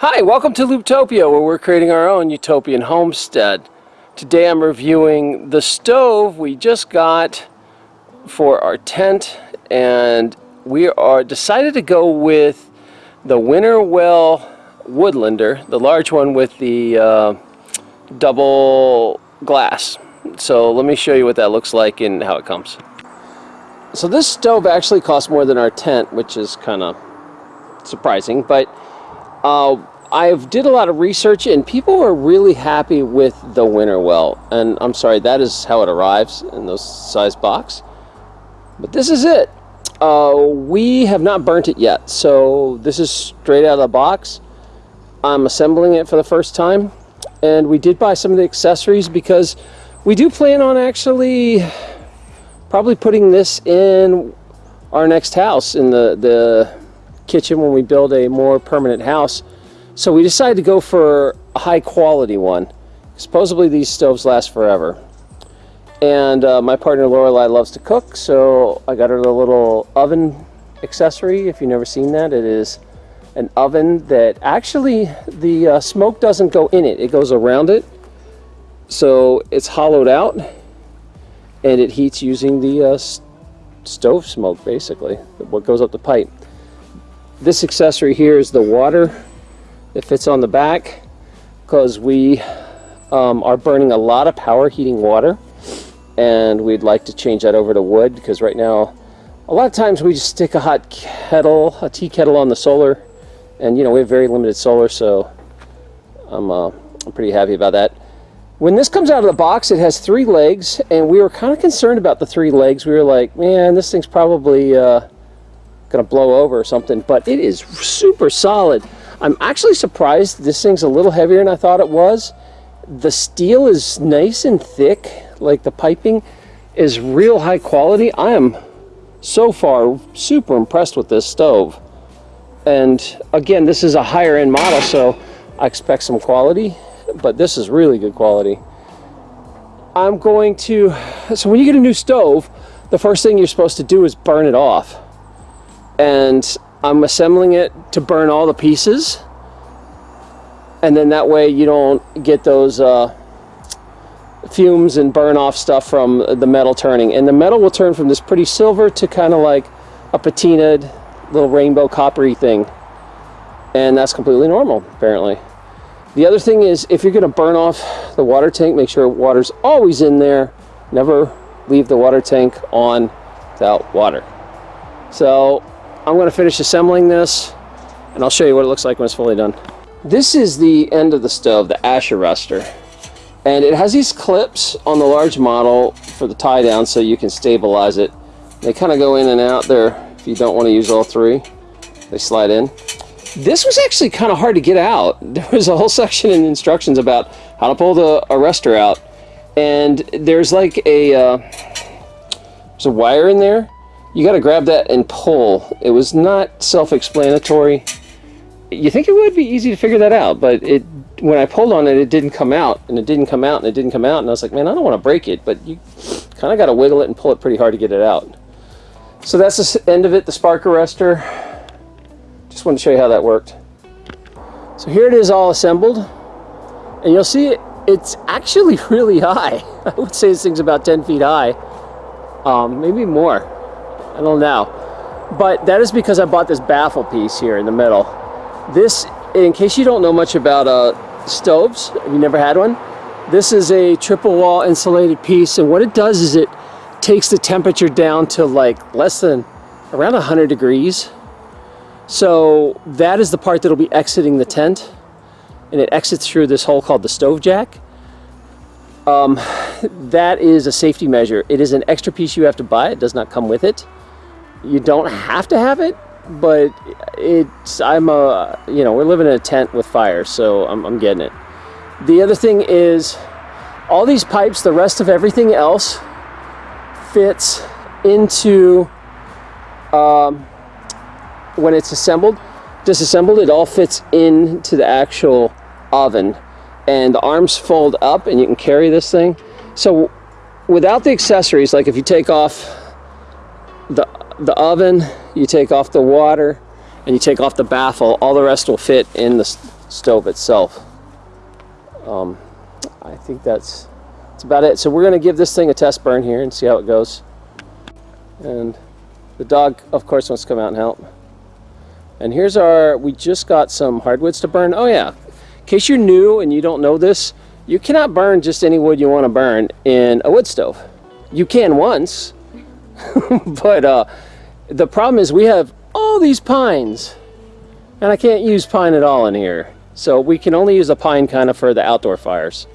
Hi, welcome to Looptopia, where we're creating our own utopian homestead. Today I'm reviewing the stove we just got for our tent, and we are decided to go with the Winnerwell Woodlander, the large one with the uh, double glass. So let me show you what that looks like and how it comes. So this stove actually costs more than our tent, which is kind of surprising, but uh, I did a lot of research and people were really happy with the Winnerwell. And I'm sorry, that is how it arrives in those size box. But this is it. Uh, we have not burnt it yet. So this is straight out of the box. I'm assembling it for the first time. And we did buy some of the accessories because we do plan on actually probably putting this in our next house in the, the kitchen when we build a more permanent house. So we decided to go for a high quality one. Supposedly these stoves last forever. And uh, my partner Lorelai loves to cook, so I got her the little oven accessory. If you've never seen that, it is an oven that actually the uh, smoke doesn't go in it. It goes around it. So it's hollowed out and it heats using the uh, stove smoke basically, what goes up the pipe. This accessory here is the water that fits on the back because we um, are burning a lot of power heating water and we'd like to change that over to wood because right now a lot of times we just stick a hot kettle, a tea kettle on the solar and you know we have very limited solar so I'm, uh, I'm pretty happy about that. When this comes out of the box, it has three legs, and we were kind of concerned about the three legs. We were like, man, this thing's probably uh, to blow over or something, but it is super solid. I'm actually surprised this thing's a little heavier than I thought it was. The steel is nice and thick, like the piping is real high quality. I am so far super impressed with this stove. And again, this is a higher end model, so I expect some quality but this is really good quality. I'm going to, so when you get a new stove, the first thing you're supposed to do is burn it off. And I'm assembling it to burn all the pieces. And then that way you don't get those uh, fumes and burn off stuff from the metal turning. And the metal will turn from this pretty silver to kind of like a patinaed little rainbow coppery thing. And that's completely normal, apparently. The other thing is if you're going to burn off the water tank, make sure water's always in there. Never leave the water tank on without water. So I'm going to finish assembling this and I'll show you what it looks like when it's fully done. This is the end of the stove, the Asher Ruster. And it has these clips on the large model for the tie down so you can stabilize it. They kind of go in and out there if you don't want to use all three. They slide in. This was actually kind of hard to get out. There was a whole section in instructions about how to pull the arrestor out. And there's like a, uh, there's a wire in there. You got to grab that and pull. It was not self-explanatory. You think it would be easy to figure that out, but it when I pulled on it, it didn't come out, and it didn't come out, and it didn't come out, and I was like, man, I don't want to break it, but you kind of got to wiggle it and pull it pretty hard to get it out. So that's the end of it, the spark arrestor. Just wanted to show you how that worked. So here it is all assembled. And you'll see it, it's actually really high. I would say this thing's about 10 feet high. Um, maybe more. I don't know. But that is because I bought this baffle piece here in the middle. This, in case you don't know much about uh, stoves, you never had one, this is a triple wall insulated piece. And what it does is it takes the temperature down to like less than around 100 degrees so that is the part that will be exiting the tent and it exits through this hole called the stove jack. Um, that is a safety measure. It is an extra piece you have to buy. It does not come with it. You don't have to have it, but it's, I'm a, you know, we're living in a tent with fire, so I'm, I'm getting it. The other thing is all these pipes, the rest of everything else fits into um, when it's assembled, disassembled, it all fits into the actual oven and the arms fold up and you can carry this thing. So without the accessories, like if you take off the, the oven, you take off the water, and you take off the baffle, all the rest will fit in the, stove itself. Um, I think that's, that's about it. So we're going to give this thing a test burn here and see how it goes. And the dog, of course, wants to come out and help. And here's our, we just got some hardwoods to burn. Oh yeah, in case you're new and you don't know this, you cannot burn just any wood you want to burn in a wood stove. You can once, but uh, the problem is we have all these pines and I can't use pine at all in here. So we can only use the pine kind of for the outdoor fires.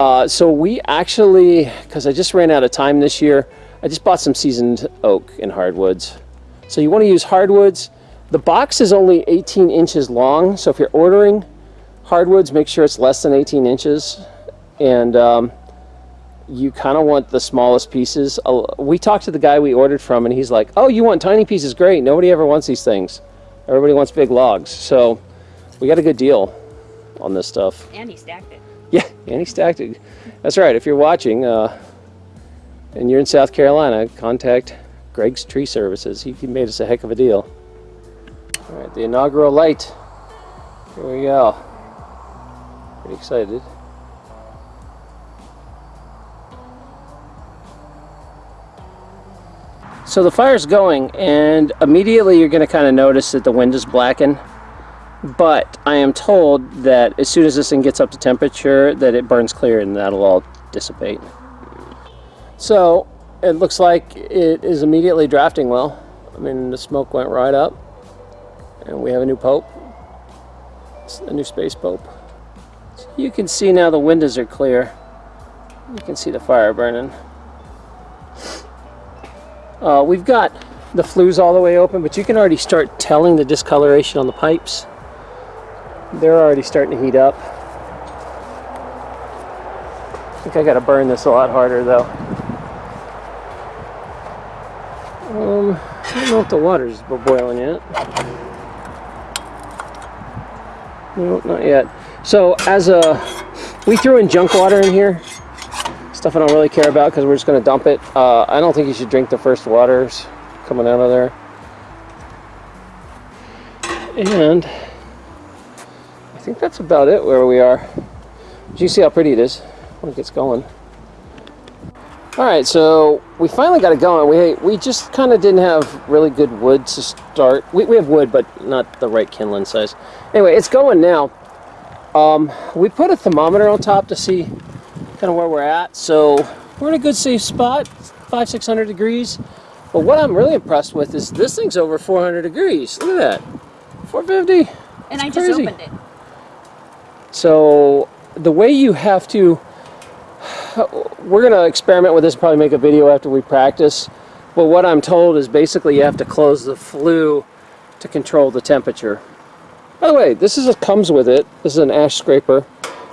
Uh, so we actually, because I just ran out of time this year, I just bought some seasoned oak and hardwoods. So you want to use hardwoods. The box is only 18 inches long, so if you're ordering hardwoods, make sure it's less than 18 inches. And um, you kind of want the smallest pieces. We talked to the guy we ordered from, and he's like, oh, you want tiny pieces? Great. Nobody ever wants these things. Everybody wants big logs. So we got a good deal on this stuff. And he stacked it. Yeah, and he stacked it. That's right. If you're watching uh, and you're in South Carolina, contact Greg's Tree Services. He made us a heck of a deal. All right, the inaugural light. Here we go. Pretty excited. So the fire's going and immediately you're going to kind of notice that the wind is blackened. But I am told that as soon as this thing gets up to temperature that it burns clear and that'll all dissipate. So it looks like it is immediately drafting well. I mean the smoke went right up and we have a new pope, a new space pope. So you can see now the windows are clear. You can see the fire burning. Uh, we've got the flues all the way open, but you can already start telling the discoloration on the pipes. They're already starting to heat up. I think I got to burn this a lot harder though. Um, I don't know if the water's boiling yet. No, not yet. So as a, we threw in junk water in here Stuff I don't really care about because we're just going to dump it. Uh, I don't think you should drink the first waters coming out of there. And I think that's about it where we are. But you see how pretty it is when it gets going. Alright, so we finally got it going. We, we just kind of didn't have really good wood to start. We, we have wood, but not the right kindling size. Anyway, it's going now. Um, we put a thermometer on top to see kind of where we're at. So we're in a good safe spot, five, 600 degrees. But what I'm really impressed with is this thing's over 400 degrees. Look at that, 450. And I crazy. just opened it. So the way you have to, we're gonna experiment with this, probably make a video after we practice. But what I'm told is basically you have to close the flue to control the temperature. By the way, this is a, comes with it. This is an ash scraper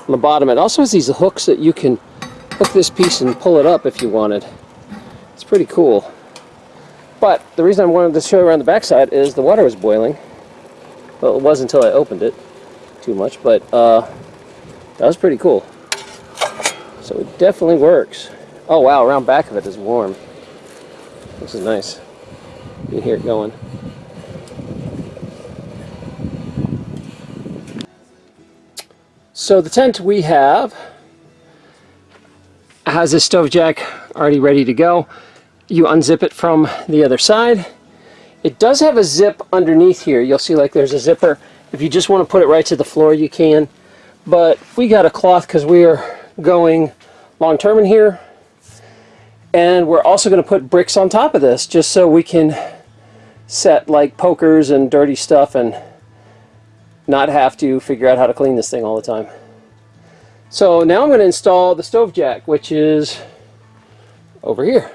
on the bottom. It also has these hooks that you can hook this piece and pull it up if you wanted. It's pretty cool. But the reason I wanted to show you around the backside is the water was boiling. Well, it was until I opened it too much, but uh, that was pretty cool. So it definitely works. Oh wow, around back of it is warm. This is nice. You can hear it going. So the tent we have has a stove jack already ready to go. You unzip it from the other side. It does have a zip underneath here. You'll see like there's a zipper. If you just want to put it right to the floor, you can. But we got a cloth because we are going long term in here. And we're also going to put bricks on top of this just so we can set like pokers and dirty stuff and not have to figure out how to clean this thing all the time. So now I'm going to install the stove jack, which is over here.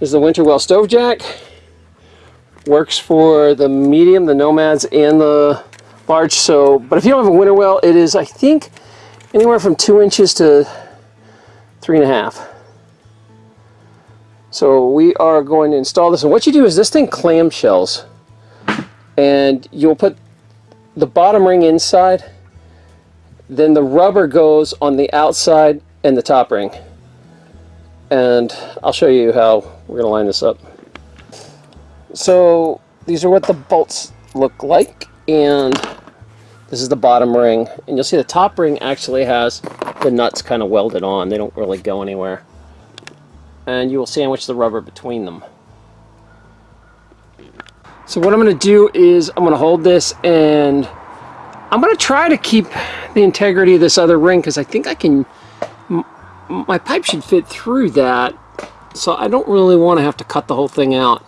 This is the Winnerwell stove jack. Works for the medium, the Nomads, and the large. So, but if you don't have a Winnerwell, it is, I think, anywhere from two inches to three and a half. So we are going to install this. And what you do is this thing clamshells. And you'll put the bottom ring inside, then the rubber goes on the outside and the top ring. And I'll show you how we're to line this up. So these are what the bolts look like and This is the bottom ring, and you'll see the top ring actually has the nuts kind of welded on. They don't really go anywhere. And you will sandwich the rubber between them. So what I'm going to do is I'm going to hold this and I'm going to try to keep the integrity of this other ring because I think I can, my pipe should fit through that. So I don't really want to have to cut the whole thing out.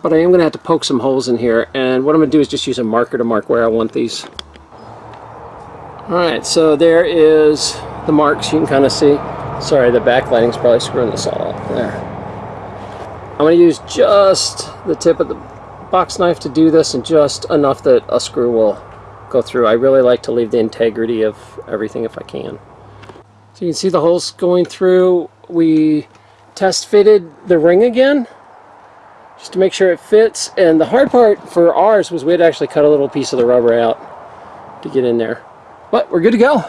But I am going to have to poke some holes in here. And what I'm going to do is just use a marker to mark where I want these. Alright, so there is the marks you can kind of see. Sorry, the backlighting's probably screwing this all up. There. I'm going to use just the tip of the box knife to do this and just enough that a screw will go through. I really like to leave the integrity of everything if I can. So you can see the holes going through. We test fitted the ring again just to make sure it fits. And the hard part for ours was we had actually cut a little piece of the rubber out to get in there. But we're good to go.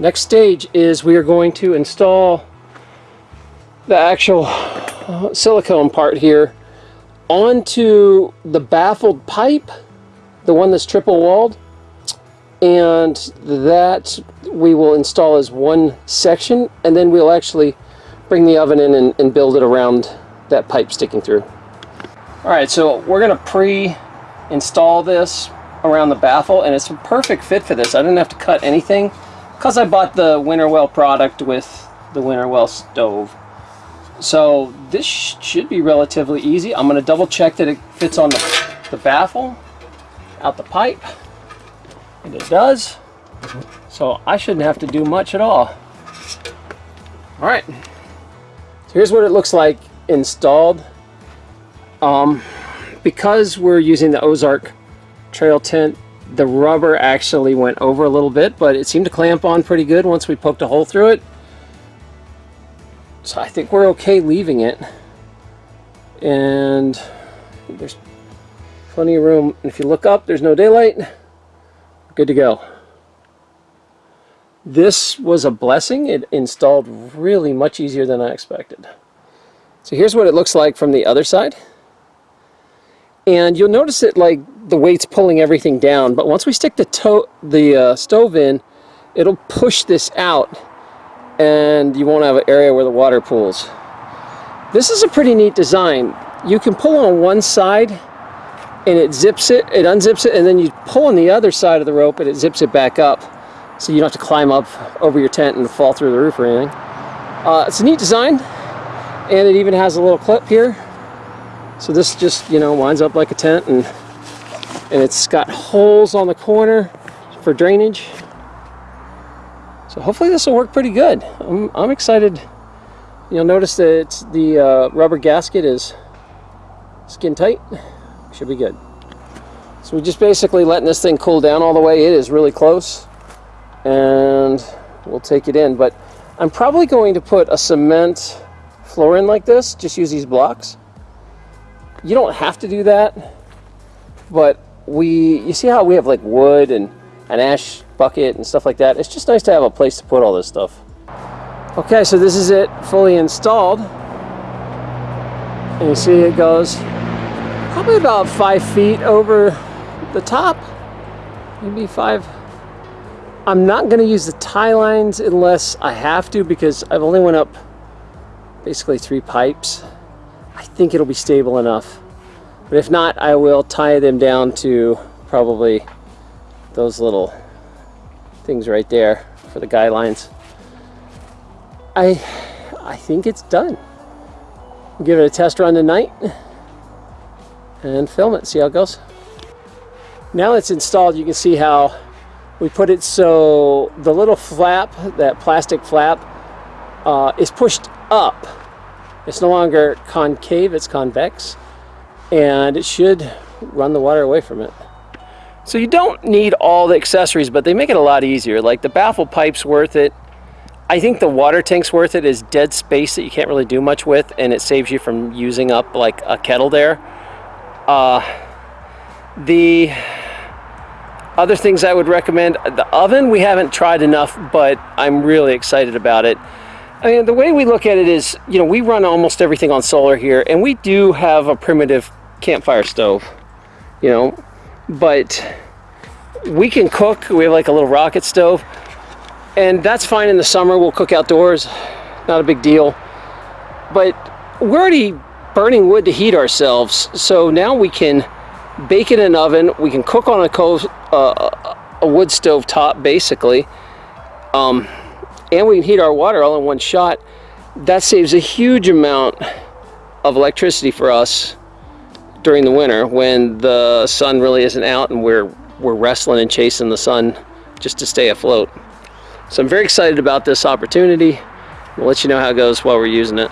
Next stage is we are going to install the actual uh, silicone part here onto the baffled pipe the one that's triple walled and that we will install as one section and then we'll actually bring the oven in and, and build it around that pipe sticking through. Alright, so we're to pre-install this around the baffle and it's a perfect fit for this. I didn't have to cut anything because I bought the Winnerwell product with the Winnerwell stove. So this should be relatively easy. I'm going to double check that it fits on the, the baffle out the pipe and it does. So I shouldn't have to do much at all. All right so here's what it looks like installed. Um, because we're using the Ozark trail tent the rubber actually went over a little bit but it seemed to clamp on pretty good once we poked a hole through it so I think we're okay leaving it and there's Plenty of room. And if you look up, there's no daylight. Good to go. This was a blessing. It installed really much easier than I expected. So here's what it looks like from the other side. And you'll notice it like the weight's pulling everything down. But once we stick the, the uh, stove in, it'll push this out and you won't have an area where the water pools. This is a pretty neat design. You can pull on one side and it zips it, it unzips it, and then you pull on the other side of the rope and it zips it back up. So you don't have to climb up over your tent and fall through the roof or anything. Uh, it's a neat design, and it even has a little clip here. So this just, you know, winds up like a tent, and, and it's got holes on the corner for drainage. So hopefully this will work pretty good. I'm, I'm excited. You'll notice that the uh, rubber gasket is skin tight should be good. So we're just basically letting this thing cool down all the way. It is really close. And we'll take it in. But I'm probably going to put a cement floor in like this. Just use these blocks. You don't have to do that. But we, you see how we have like wood and an ash bucket and stuff like that. It's just nice to have a place to put all this stuff. Okay, so this is it fully installed. And you see it goes probably about five feet over the top maybe five I'm not going to use the tie lines unless I have to because I've only went up basically three pipes I think it'll be stable enough but if not I will tie them down to probably those little things right there for the guidelines I I think it's done give it a test run tonight and film it, see how it goes. Now it's installed, you can see how we put it so the little flap, that plastic flap, uh, is pushed up. It's no longer concave, it's convex, and it should run the water away from it. So you don't need all the accessories, but they make it a lot easier. Like the baffle pipe's worth it. I think the water tank's worth it is dead space that you can't really do much with, and it saves you from using up like a kettle there. Uh, the other things I would recommend, the oven we haven't tried enough, but I'm really excited about it. I mean, the way we look at it is, you know, we run almost everything on solar here, and we do have a primitive campfire stove, you know, but we can cook. We have like a little rocket stove, and that's fine in the summer. We'll cook outdoors, not a big deal. But we're already burning wood to heat ourselves, so now we can bake in an oven. We can cook on a, uh, a wood stove top, basically, um, and we can heat our water all in one shot. That saves a huge amount of electricity for us during the winter when the sun really isn't out and we're we're wrestling and chasing the sun just to stay afloat. So I'm very excited about this opportunity. We'll let you know how it goes while we're using it.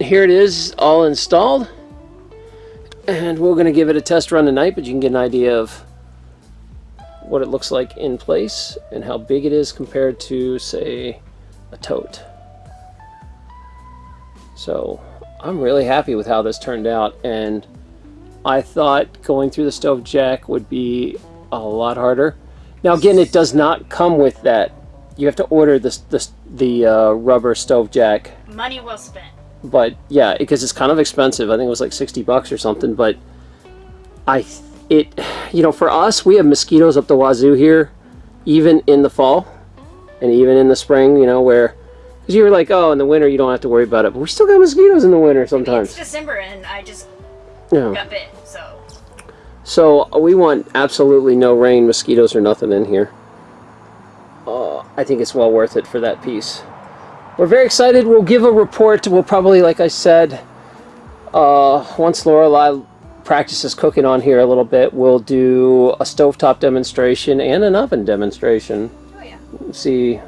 Here it is all installed and we're going to give it a test run tonight but you can get an idea of what it looks like in place and how big it is compared to say a tote. So I'm really happy with how this turned out and I thought going through the stove jack would be a lot harder. Now again, it does not come with that. You have to order this, this the uh, rubber stove jack. Money well spent. But yeah, because it's kind of expensive. I think it was like 60 bucks or something. But I, it, you know, for us, we have mosquitoes up the wazoo here, even in the fall and even in the spring, you know, where because you were like, oh, in the winter you don't have to worry about it, but we still got mosquitoes in the winter sometimes. It's December and I just Yeah. got bit, so So we want absolutely no rain, mosquitoes, or nothing in here. Uh, I think it's well worth it for that piece. We're very excited. We'll give a report. We'll probably, like I said, uh, once Lorelei practices cooking on here a little bit, we'll do a stovetop demonstration and an oven demonstration. oh yeah. See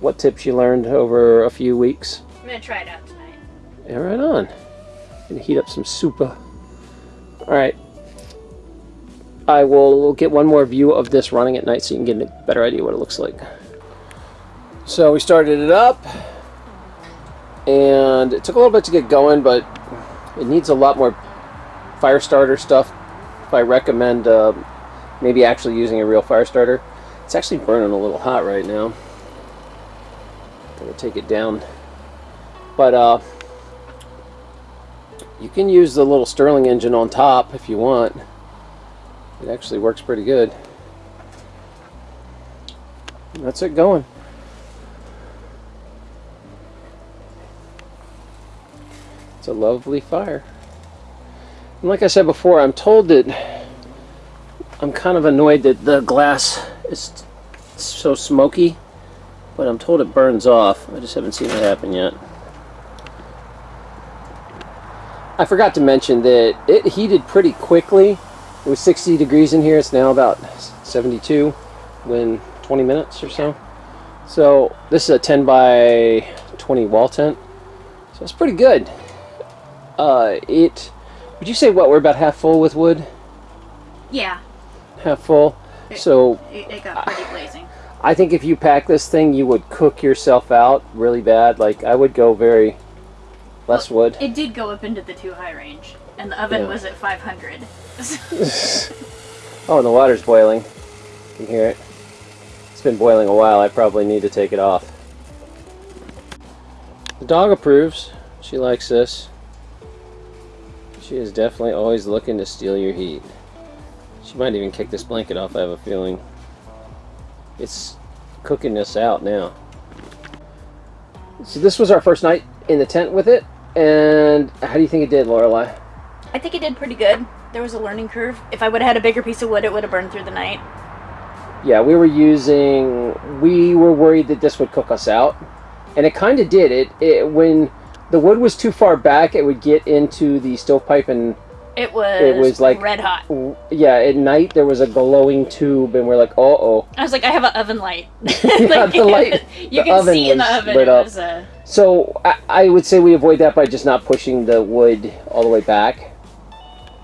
what tips you learned over a few weeks. I'm gonna try it out tonight. Yeah, right on. Gonna heat up some soupa. Alright. I will get one more view of this running at night so you can get a better idea what it looks like. So we started it up and it took a little bit to get going but it needs a lot more fire starter stuff. If I recommend uh, maybe actually using a real fire starter. It's actually burning a little hot right now. Gonna take it down. But uh, you can use the little Stirling engine on top if you want. It actually works pretty good. That's it going. It's a lovely fire. And like I said before, I'm told that I'm kind of annoyed that the glass is so smoky, but I'm told it burns off. I just haven't seen it happen yet. I forgot to mention that it heated pretty quickly. It was 60 degrees in here. It's now about 72 in 20 minutes or so. So this is a 10 by 20 wall tent. So it's pretty good. Uh, it, would you say what, we're about half full with wood? Yeah, Half full? So it, it got pretty blazing. I think if you pack this thing, you would cook yourself out really bad. Like I would go very less wood. It did go up into the too high range, and the oven Yeah. was at 500. Oh, and the water's boiling. You can hear it. It's been boiling a while. I probably need to take it off. The dog approves. She likes this. She is definitely always looking to steal your heat. She might even kick this blanket off, I have a feeling. It's cooking this out now. So this was our first night in the tent with it. And how do you think it did, Lorelei? I think it did pretty good. There was a learning curve. If I would have had a bigger piece of wood, it would have burned through the night. Yeah, we were using. We were worried that this would cook us out, and it kind of did. It, it when the wood was too far back, it would get into the stovepipe, and It was, It was like- red hot. yeah, at night there was a glowing tube, and we're like, uh oh. I was like, I have an oven light. Yeah, the light- you the can oven see in the oven. lit up. was uh, So I, I would say we avoid that by just not pushing the wood all the way back,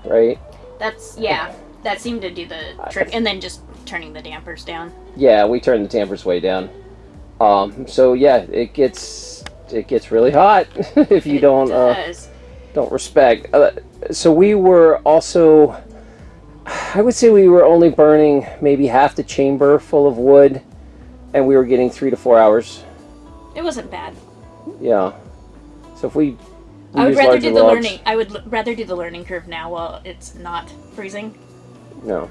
right? that's yeah. That seemed to do the trick, and then just turning the dampers down. Yeah, we turned the dampers way down. Um, so yeah, it gets it gets really hot if you It don't. Uh, does. Don't respect. Uh, so we were also, I would say we were only burning maybe half the chamber full of wood, and we were getting three to four hours. It wasn't bad. Yeah. So if we We I would rather do the logs. learning. I would l- rather do the learning curve now while it's not freezing. No.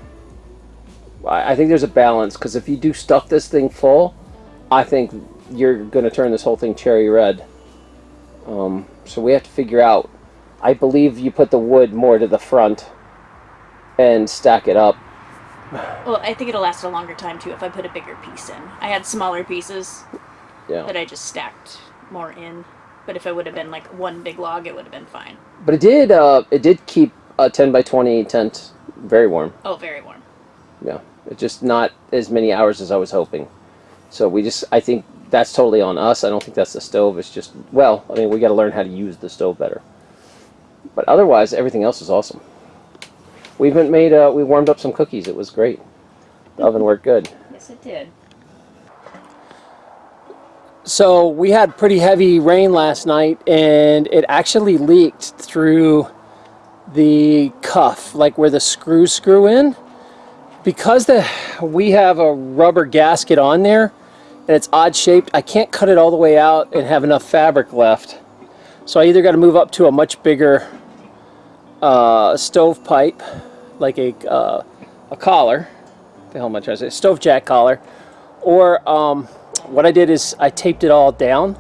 I I think there's a balance because if you do stuff this thing full, I think you're going to turn this whole thing cherry red. Um, so we have to figure out. I believe you put the wood more to the front and stack it up. Well, I think it'll last a longer time too if I put a bigger piece in. I had smaller pieces Yeah. that I just stacked more in. But if it would have been like one big log, it would have been fine. But it did. Uh, it did keep a 10 by 20 tent very warm. Oh, very warm. Yeah. It's just not as many hours as I was hoping. So we just. I think that's totally on us. I don't think that's the stove. It's just. Well, I mean, we got to learn how to use the stove better. But otherwise, everything else is awesome. We even made. Uh, we warmed up some cookies. It was great. The oven worked good. Yes, it did. So we had pretty heavy rain last night, and it actually leaked through the cuff, like where the screws screw in. Because the we have a rubber gasket on there, and it's odd shaped, I can't cut it all the way out and have enough fabric left. So I either got to move up to a much bigger uh, stove pipe, like a uh, a collar. The hell am I trying to say? Stove jack collar, or um, what I did is I taped it all down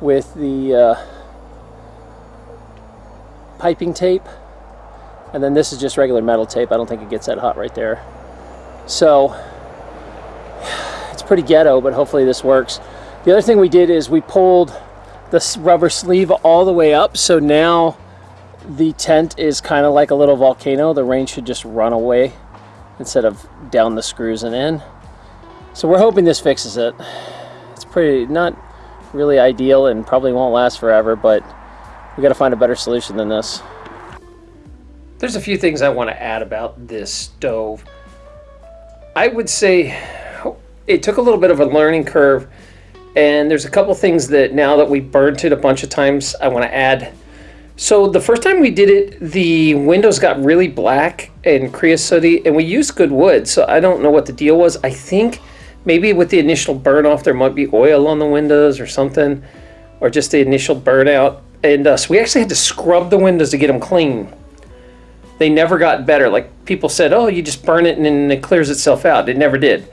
with the uh, piping tape and then this is just regular metal tape I don't think it gets that hot right there so it's pretty ghetto but hopefully this works the other thing we did is we pulled the rubber sleeve all the way up so now the tent is kind of like a little volcano the rain should just run away instead of down the screws and in so we're hoping this fixes it. It's pretty not really ideal and probably won't last forever, but we got to find a better solution than this. There's a few things I want to add about this stove. I would say it took a little bit of a learning curve, and there's a couple things that now that we burnt it a bunch of times, I want to add. So the first time we did it, the windows got really black and creosote, and we used good wood. So I don't know what the deal was. I think maybe with the initial burn off, there might be oil on the windows or something, or just the initial burnout. And uh, so we actually had to scrub the windows to get them clean. They never got better. Like people said, oh, you just burn it and then it clears itself out. It never did.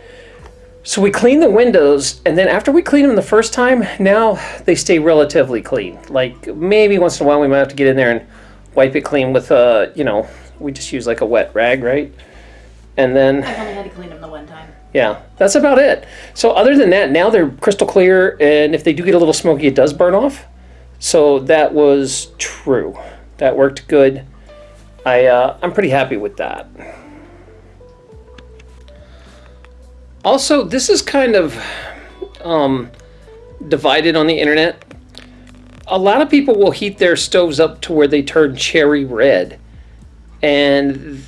So we clean the windows, and then after we clean them the first time, now they stay relatively clean. Like maybe once in a while we might have to get in there and wipe it clean with, uh, you know, we just use like a wet rag, right? And then I've only had to clean them the one time. yeah, that's about it. So other than that, now they're crystal clear, and if they do get a little smoky, it does burn off. So that was true. That worked good. I uh, I'm pretty happy with that. Also, this is kind of um, divided on the internet. A lot of people will heat their stoves up to where they turn cherry red, and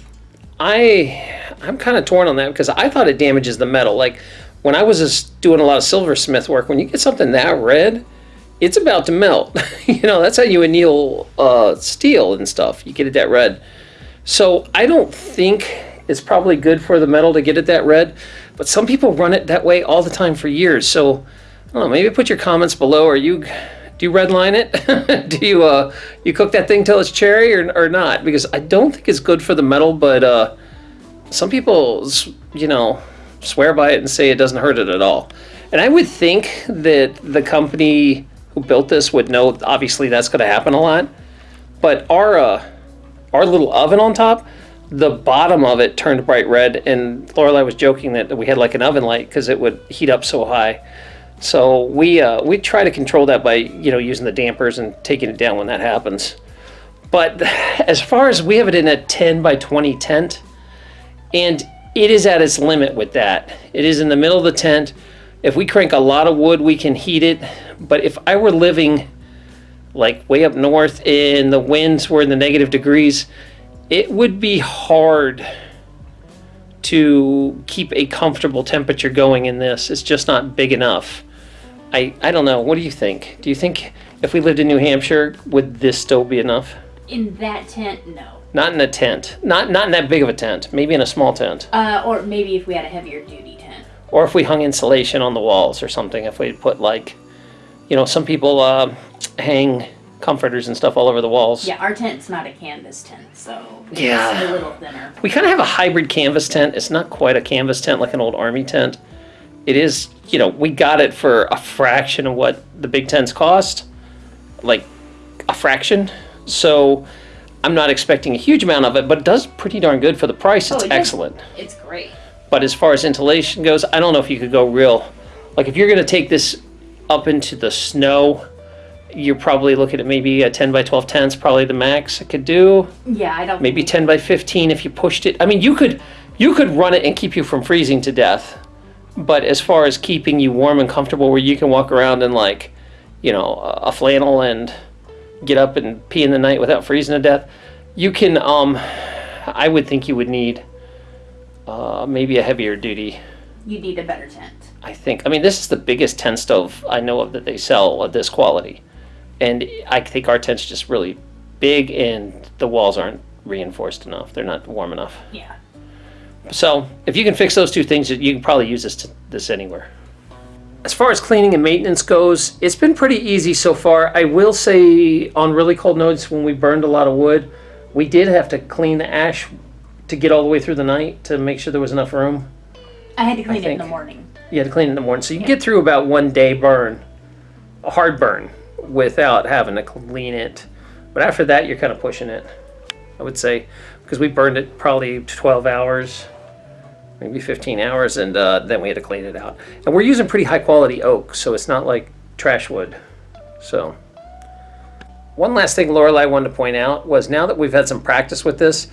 I I'm kind of torn on that because I thought it damages the metal. Like when I was doing a lot of silversmith work, when you get something that red, it's about to melt. you know, that's how you anneal uh, steel and stuff. You get it that red. So I don't think it's probably good for the metal to get it that red, but some people run it that way all the time for years. So I don't know. Maybe put your comments below. Are you do you redline it? do you uh you cook that thing till it's cherry or, or not? Because I don't think it's good for the metal, but uh, some people you know swear by it and say it doesn't hurt it at all. And I would think that the company who built this would know. Obviously, that's going to happen a lot. But our uh, our little oven on top, the bottom of it turned bright red, and Lorelai was joking that we had like an oven light because it would heat up so high. So we uh, we try to control that by you know using the dampers and taking it down when that happens. But as far as we have it in a 10 by 20 tent, and it is at its limit with that. It is in the middle of the tent. If we crank a lot of wood, we can heat it. But if I were living like way up north and the winds were in the negative degrees, it would be hard to keep a comfortable temperature going in this. It's just not big enough. I, I don't know. What do you think? Do you think if we lived in New Hampshire, would this still be enough? In that tent, no. Not in a tent. Not not in that big of a tent. Maybe in a small tent. Uh, or maybe if we had a heavier duty tent. Or if we hung insulation on the walls or something. If we put like, you know, some people uh, hang comforters and stuff all over the walls. Yeah, our tent's not a canvas tent, so it's Yeah. a little thinner. We kind of have a hybrid canvas tent. It's not quite a canvas tent like an old army tent. It is, you know, we got it for a fraction of what the big tents cost, like a fraction. So I'm not expecting a huge amount of it, but it does pretty darn good for the price. It's Oh, it does. excellent. It's great. But as far as insulation goes, I don't know if you could go real. Like if you're going to take this up into the snow, you're probably looking at maybe a 10 by 12 tent's probably the max it could do. Yeah, I don't Maybe 10 by 15 if you pushed it. I mean, you could you could run it and keep you from freezing to death. But as far as keeping you warm and comfortable where you can walk around in like, you know, a flannel and get up and pee in the night without freezing to death, you can um I would think you would need uh, maybe a heavier duty you need a better tent. I think. I mean, this is the biggest tent stove I know of that they sell of this quality, and I think our tent's just really big, and the walls aren't reinforced enough. They're not warm enough. Yeah. So if you can fix those two things, you can probably use this to, this anywhere. As far as cleaning and maintenance goes, it's been pretty easy so far. I will say on really cold nights when we burned a lot of wood, we did have to clean the ash to get all the way through the night to make sure there was enough room. I had to clean it in the morning. You had to clean in the morning, so you can get through about one day burn, a hard burn, without having to clean it. But after that, you're kind of pushing it, I would say, because we burned it probably 12 hours, maybe 15 hours, and uh, then we had to clean it out. And we're using pretty high quality oak, so it's not like trash wood. So, one last thing Lorelai wanted to point out was now that we've had some practice with this,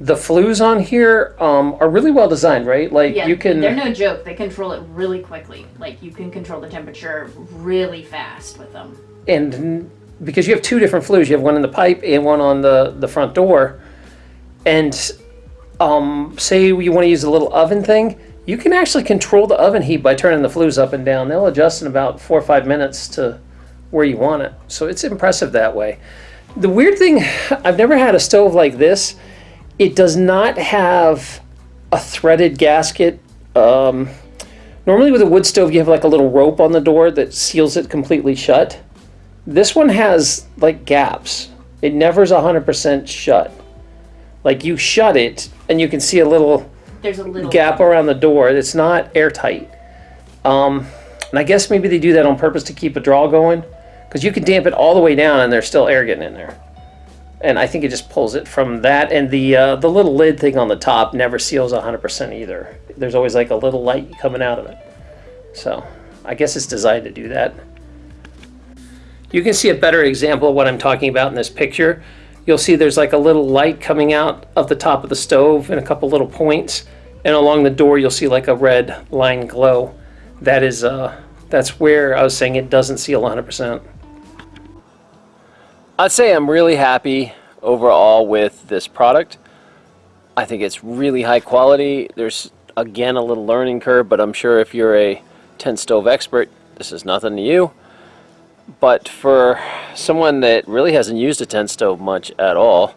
the flues on here um, are really well designed, right? Like Yeah, you can. they're no joke. They control it really quickly. Like you can control the temperature really fast with them. And because you have two different flues, you have one in the pipe and one on the, the front door. And um, say you want to use a little oven thing, you can actually control the oven heat by turning the flues up and down. They'll adjust in about four or five minutes to where you want it. So it's impressive that way. The weird thing, I've never had a stove like this. It does not have a threaded gasket. Um, normally with a wood stove, you have like a little rope on the door that seals it completely shut. This one has like gaps. It never's 100% shut. Like you shut it and you can see a little There's a little gap around the door. It's not airtight. Um, and I guess maybe they do that on purpose to keep a draw going because you can damp it all the way down and there's still air getting in there. And I think it just pulls it from that. And the uh, the little lid thing on the top never seals 100% either. There's always like a little light coming out of it. So I guess it's designed to do that. You can see a better example of what I'm talking about in this picture. You'll see there's like a little light coming out of the top of the stove and a couple little points. And along the door, you'll see like a red line glow. That is, uh, that's where I was saying it doesn't seal 100%. I'd say I'm really happy overall with this product. I think it's really high quality. There's again a little learning curve, but I'm sure if you're a tent stove expert, this is nothing to you. But for someone that really hasn't used a tent stove much at all,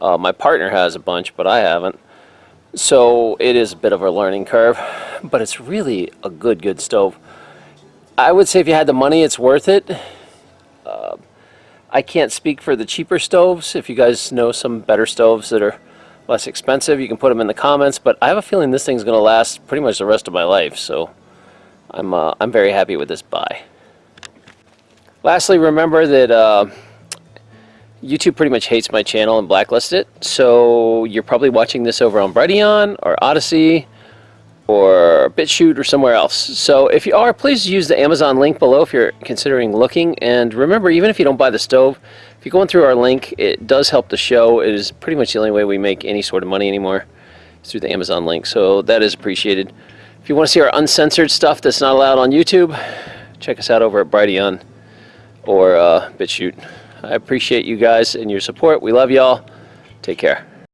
uh, my partner has a bunch, but I haven't. So it is a bit of a learning curve, but it's really a good, good stove. I would say if you had the money, it's worth it. I can't speak for the cheaper stoves. If you guys know some better stoves that are less expensive, you can put them in the comments. But I have a feeling this thing's going to last pretty much the rest of my life. So I'm, uh, I'm very happy with this buy. Lastly, remember that uh, YouTube pretty much hates my channel and blacklisted it. So you're probably watching this over on Brighteon or Odysee or BitChute or somewhere else. So if you are, please use the Amazon link below if you're considering looking. And remember, even if you don't buy the stove, if you're going through our link, it does help the show. It is pretty much the only way we make any sort of money anymore is through the Amazon link. So that is appreciated. If you want to see our uncensored stuff that's not allowed on YouTube, check us out over at Brighteon or uh, BitChute. I appreciate you guys and your support. We love y'all. Take care.